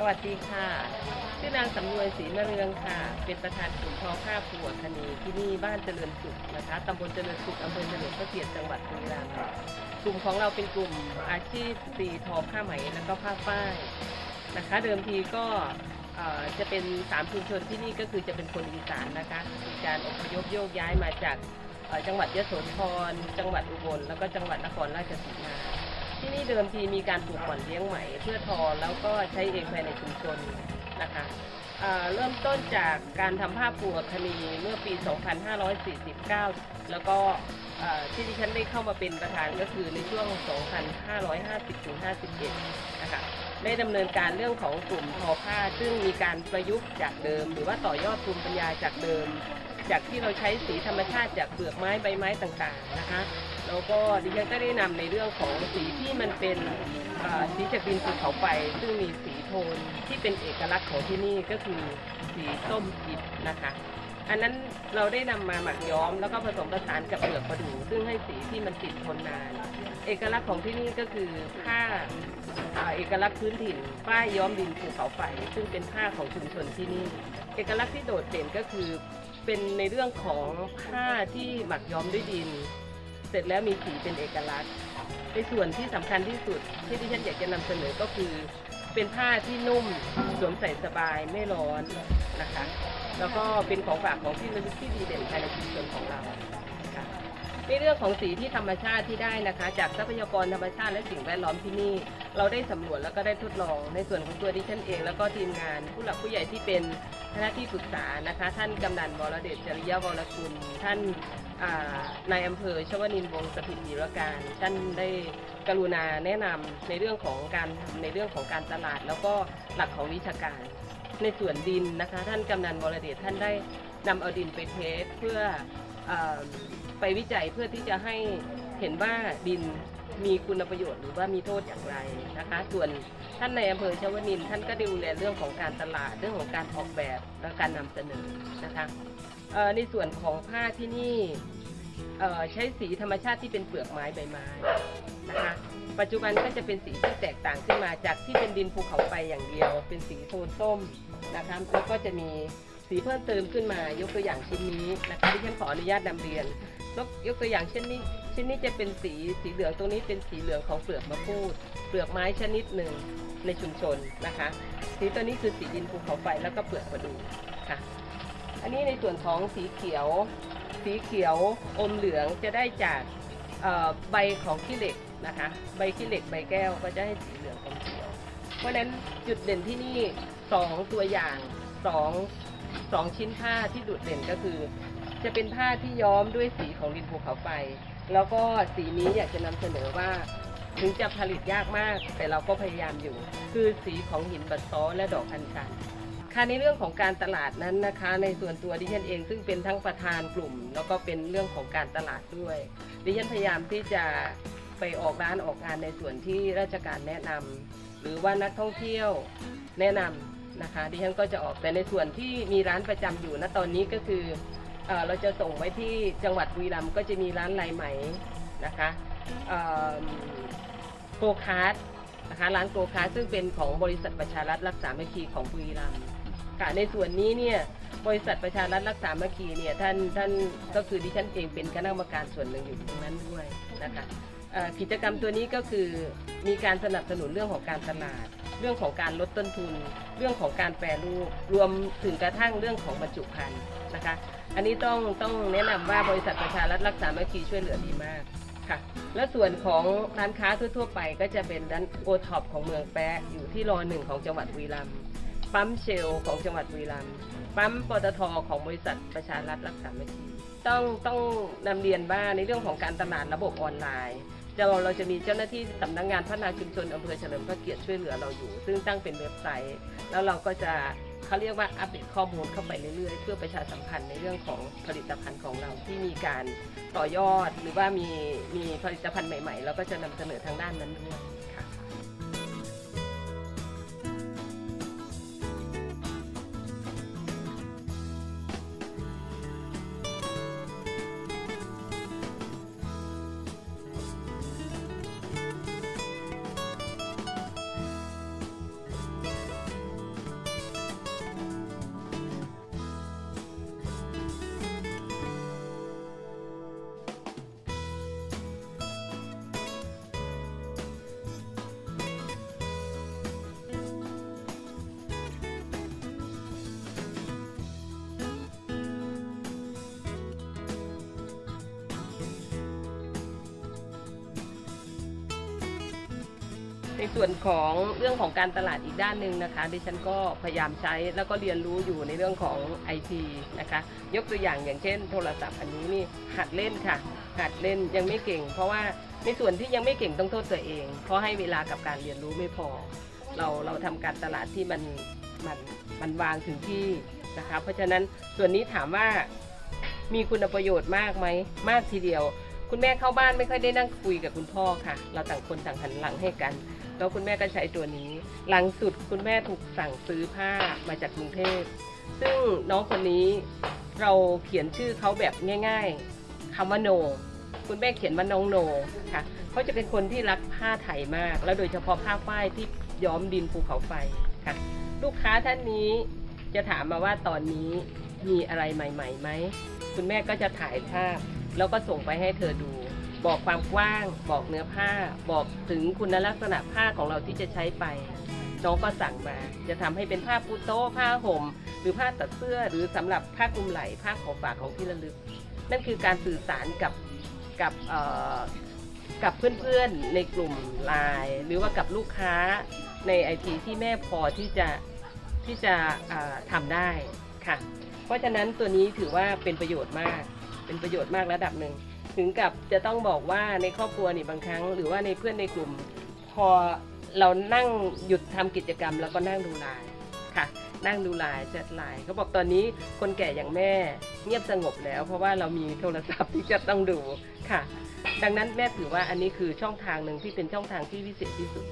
สวัสดีค่ะ ชื่อนางสำนวยศรีมะเรืองค่ะ เป็นประธานกลุ่มทอผ้าผัวคณีที่นี่บ้านเจริญสุขนะคะตำบลเจริญสุขอำเภอเฉลิมพระเกียรติจังหวัดบุรีรัมย์กลุ่มของเราเป็นกลุ่มอาชีพสตรีทอผ้าไหมแล้วก็ผ้าฝ้ายนะคะ เดิมทีก็จะเป็นสามชุมชนที่นี่ก็คือจะเป็นคนอีสานนะคะมีการอพยพโยกย้ายมาจากจังหวัดยโสธรจังหวัดอุบลแล้วก็จังหวัดนครราชสีมา ที่นี่เดิมทีมีการปลูกหม่อนเลี้ยงไหมเพื่อทอแล้วก็ใช้เองภายในชุมชนนะคะเริ่มต้นจากการทำผ้าปูอัคนีเมื่อปี 2549 แล้วก็อ่ที่ดิฉันได้เข้ามาเป็นประธานก็คือในช่วง 2550-51 นะคะได้ดำเนินการเรื่องของกลุ่มทอผ้า ซึ่งมีการประยุกต์จากเดิม หรือว่าต่อยอดภูมิปัญญาจากเดิม จากที่เราใช้สีธรรมชาติจากเปลือกไม้ใบไม้ต่างๆนะคะ แล้วก็ดิฉันก็ได้นำในเรื่องของสีที่มันเป็นสีจากดินภูเขาไฟซึ่งมีสีโทนที่เป็นเอกลักษณ์ของที่นี่ก็คือสีส้มอิฐนะคะ อันนั้นเราได้นำมาหมักย้อมแล้วก็ผสมผสานกับเปลือกประดู่ซึ่งให้สีที่มันติดทนนาน เอกลักษณ์ของที่นี่ก็คือผ้าเอกลักษณ์พื้นถิ่นป้ายย้อมดินภูเขาไฟซึ่งเป็นผ้าของชุมชนที่นี่ เอกลักษณ์ที่โดดเด่นก็คือเป็นในเรื่องของผ้าที่หมักย้อมด้วยดิน เสร็จแล้วมีสีเป็นเอกลักษณ์ ในส่วนที่สำคัญที่สุดที่ที่ฉันอยากจะนำเสนอก็คือ เป็นผ้าที่นุ่มสวมใส่สบายไม่ร้อนนะคะ แล้วก็เป็นของฝากของที่ระลึกที่ดีเด่นภายในชุมชนของเรา นเรื่องของสีที่ธรรมชาติที่ได้นะคะ จากทรัพยากรธรรมชาติและสิ่งแวดล้อมที่นี่ เราได้สำรวจแล้วก็ได้ทดลอง ในส่วนของตัวดิฉันเอง แล้วก็ทีมงาน ผู้หลักผู้ใหญ่ที่เป็นคณะที่ปรึกษานะคะ ท่านกำนันวรเดชจริยะวรกุลท่านนายอำเภอชวนินวงศ์สถิตยีรการท่านได้กรุณาแนะนำในเรื่องของการทำในเรื่องของการตลาด แล้วก็หลักของวิชาการ ในส่วนดินนะคะ ท่านกำนันวรเดชท่านได้นำเอาดินไปเทสเพื่ออ ไปวิจัยเพื่อที่จะให้เห็นว่าดินมีคุณประโยชน์หรือว่ามีโทษอย่างไรนะคะ ส่วนท่านในอำเภอชวนินท่านก็ดูแลเรื่องของการตลาดเรื่องของการออกแบบและการนำเสนอนะคะในส่วนของผ้าที่นี่ใช้สีธรรมชาติที่เป็นเปลือกไม้ใบไม้นะคะปัจจุบันก็จะเป็นสีที่แตกต่างขึ้นมาจากที่เป็นดินภูเขาไฟอย่างเดียว เป็นสีโทนส้มนะคะแล้วก็จะมี สีเพิ่มเติมขึ้นมายกตัวอย่างชิ้นนี้นะคะที่ฉันขออนุญาตนำเรียนยกตัวอย่างเช่นนี้ชิ้นนี้จะเป็นสีสีเหลืองตรงนี้เป็นสีเหลืองของเปลือกมะพร้าวเปลือกไม้ชนิดหนึ่งในชุมชนนะคะ สีตัวนี้คือสีดินภูเขาไฟแล้วก็เปลือกประดูค่ะ อันนี้ในส่วนของสีเขียว สีเขียวอมเหลืองจะได้จากใบของขี้เหล็กนะคะ ใบขี้เหล็กใบแก้วก็จะให้สีเหลืองอมเขียว เพราะฉะนั้นจุดเด่นที่นี่สองตัวอย่างสอง สองชิ้นผ้าที่โดดเด่นก็คือ จะเป็นผ้าที่ย้อมด้วยสีของดินภูเขาไฟ แล้วก็สีนี้อยากจะนำเสนอว่า ถึงจะผลิตยากมาก แต่เราก็พยายามอยู่ คือสีของหินบัดซ้อและดอกอัญชันค่ะในเรื่องของการตลาดนั้นนะคะ ในส่วนตัวดิฉันเองซึ่งเป็นทั้งประธานกลุ่ม แล้วก็เป็นเรื่องของการตลาดด้วยดิฉันพยายามที่จะไปออกร้านออกงานในส่วนที่ราชการแนะนำหรือว่านักท่องเที่ยวแนะนำ นะคะดิฉันก็จะออกแต่ในส่วนที่มีร้านประจำอยู่ณตอนนี้ก็คือเอเราจะส่งไว้ที่จังหวัดบุรีรัมย์ก็จะมีร้านลายไหมนะคะโกคาร์ดนะคะร้านโกคาร์ดซึ่งเป็นของบริษัทประชารัฐรักสามัคคีของบุรีรัมย์ค่ะในส่วนนี้เนี่ยบริษัทประชารัฐรักษาเมื่อกี้เนี่ยท่านท่านก็คือดิฉันเองเป็นคณะกรรมการส่วนหนึ่งอยู่ตรงนั้นด้วยนะคะ กิจกรรมตัวนี้ก็คือมีการสนับสนุนเรื่องของการตลาด เรื่องของการลดต้นทุน เรื่องของการแปรรูปรวมถึงกระทั่งเรื่องของบรรจุภัณฑ์นะคะ อันนี้ต้องต้องแนะนำว่าบริษัทประชารัฐรักษาเมื่อกี้ช่วยเหลือดีมากค่ะและส่วนของร้านค้าทั่วๆไปก็จะเป็นร้านโอท็อปของเมืองแปะอยู่ที่รอหนึ่งของจังหวัดบุรีรัมย์ปั๊ม Shell ของจังหวัดบุรีรัมย์ปั๊มปตทของบริษัทประชารัฐรักสามัคคีต้องต้องนำเรียนว่าในเรื่องของการตลาดระบบออนไลน์ เราเราจะมีเจ้าหน้าที่สำนักงานพัฒนาชุมชนอำเภอเฉลิมพระเกียรติช่วยเหลือเราอยู่ ซึ่งตั้งเป็นเว็บไซต์ แล้วเราก็จะเขาเรียกว่าอัปเดตข้อมูลเข้าไปเรื่อยๆ เพื่อประชาสัมพันธ์ในเรื่องของผลิตภัณฑ์ของเราที่มีการต่อยอดหรือว่ามีมีผลิตภัณฑ์ใหม่ๆเราก็จะนำเสนอทางด้านนั้นด้วย ในส่วนของเรื่องของการตลาดอีกด้านหนึ่งนะคะ ดิฉันก็พยายามใช้แล้วก็เรียนรู้อยู่ในเรื่องของไอทีนะคะ ยกตัวอย่างอย่างเช่น โทรศัพท์อันนี้นี่หัดเล่นค่ะ หัดเล่นยังไม่เก่ง เพราะว่าในส่วนที่ยังไม่เก่งต้องโทษตัวเอง เพราะให้เวลากับการเรียนรู้ไม่พอ เราเราทำการตลาดที่มันมันมันวางถึงที่นะคะ เพราะฉะนั้นส่วนนี้ถามว่ามีคุณประโยชน์มากไหมมากทีเดียวคุณแม่เข้าบ้านไม่ค่อยได้นั่งคุยกับคุณพ่อค่ะ เราต่างคนต่างหันหลังให้กัน แล้วคุณแม่ก็ใช้ตัวนี้ หลังสุดคุณแม่ถูกสั่งซื้อผ้ามาจากกรุงเทพซึ่งน้องคนนี้เราเขียนชื่อเขาแบบง่าย ๆคำว่าโน คุณแม่เขียนว่าน้องโนค่ะเขาจะเป็นคนที่รักผ้าไทยมาก แล้วโดยเฉพาะผ้าฝ้ายที่ย้อมดินภูเขาไฟค่ะ ลูกค้าท่านนี้จะถามมาว่าตอนนี้มีอะไรใหม่ๆไหมคุณแม่ก็จะถ่ายภาพ แล้วก็ส่งไปให้เธอดู บอกความกว้าง บอกเนื้อผ้า บอกถึงคุณลักษณะผ้าของเราที่จะใช้ไป น้องก็สั่งมา จะทำให้เป็นผ้าปูโต๊ะผ้าห่ม หรือผ้าตัดเสื้อ หรือสำหรับผ้าคลุมไหล่ผ้าของฝากของที่ระลึก นั่นคือการสื่อสารกับกับเอ่อกับเพื่อนๆในกลุ่มไลน์หรือว่ากับลูกค้าในไอทีที่แม่พอที่จะที่จะอ่าทำได้ค่ะ เพราะฉะนั้นตัวนี้ถือว่าเป็นประโยชน์มาก เป็นประโยชน์มากระดับหนึ่ง ถึงกับจะต้องบอกว่าในครอบครัวนี่บางครั้ง หรือว่าในเพื่อนในกลุ่ม พอเรานั่งหยุดทำกิจกรรม แล้วก็นั่งดูไลน์ค่ะ นั่งดูไลน์แชทไลน์เขาบอกตอนนี้คนแก่อย่างแม่เงียบสงบแล้ว เพราะว่าเรามีโทรศัพท์ที่จะต้องดูค่ะ ดังนั้นแม่ถือว่าอันนี้คือช่องทางหนึ่งที่เป็นช่องทางที่พิเศษที่สุด